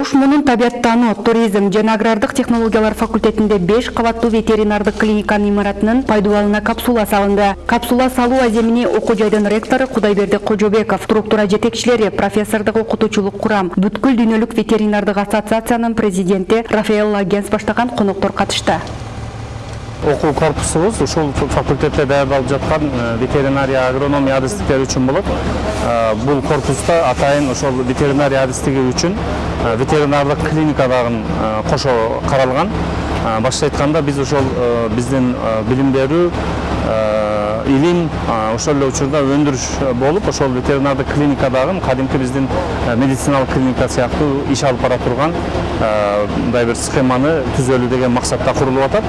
ош мунун табияттануу туризм жана агрардык технологиялар факультетинде беш кабаттуу ветеринардык клиниканын имаратынын пайдубалына капсула салынды. Капсула салуу аземини окуу жайдын ректору кудайберди кожобеков структура жетекчилери профессордук окутуучулук курам бүткүл дүйнөлүк ветеринардык ассоциациянын президенти рафаэлла генс баштаган коноктор катышты окуу корпусубуз ушул факультетте даярдалып жаткан ветеринария агрономия адистиктери үчүн болот бул корпуста атайын ошол ветеринария адистиги үчүн ветеринардык клиника дагы кошо каралган башкача айтканда биз ошол биздин билим берүү илим ошол эле учурда өндүрүш болуп ошол ветеринардык клиника дагы кадимки биздин медициналык клиника сыяктуу иш алып бара турган мындай бир схеманы түзөлүү деген максатта курулуп атат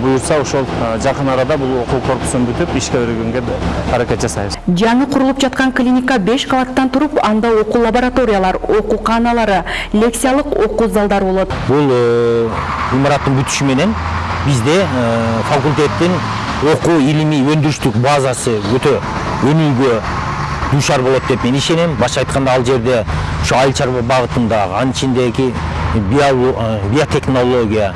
буюрса ошол жакын арада бул окуу корпусун бүтүп ишке киргизүүгө аракет жасайбыз жаңы курулуп жаткан клиника беш кабаттан туруп анда окуу лабораториялар окууканалары лекциялык окуу залдары болот бул имараттын бүтүшү менен бизде факультеттин окуу илимий өндүрүштүк базасы өтө өнүүгө дуушар болот деп мен ишенем башкача айтканда ал жерде ушу айыл чарба багытындагы анын ичиндеги биотехнология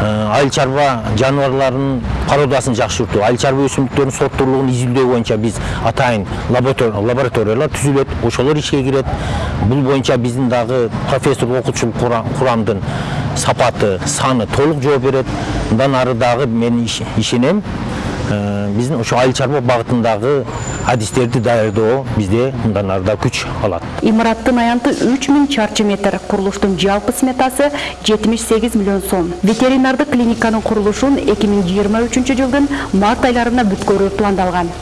айыл чарба жаныбарларынын породасын жакшыртуу айыл чарба өсүмдүктөрүнүн сорттуулугун изилдөө боюнча биз атайын лабораториялар түзүлөт ошолор ишке кирет бул боюнча биздин дагы профессор окуучулук курамдын сапаты саны толук жооп берет мындан ары дагы мен ишенем биздин ошо айыл чарба багытындагы адистерди даярдоо бизде мындан ары да күч алат. Имараттын аянты үч миң чарчы метр курулуштун жалпы сметасы жетимиш сегиз миллион сом. Ветеринардык клиниканын курулушун эки миң жыйырма үчүнчү жылдын март айларына бүткөрүү пландалган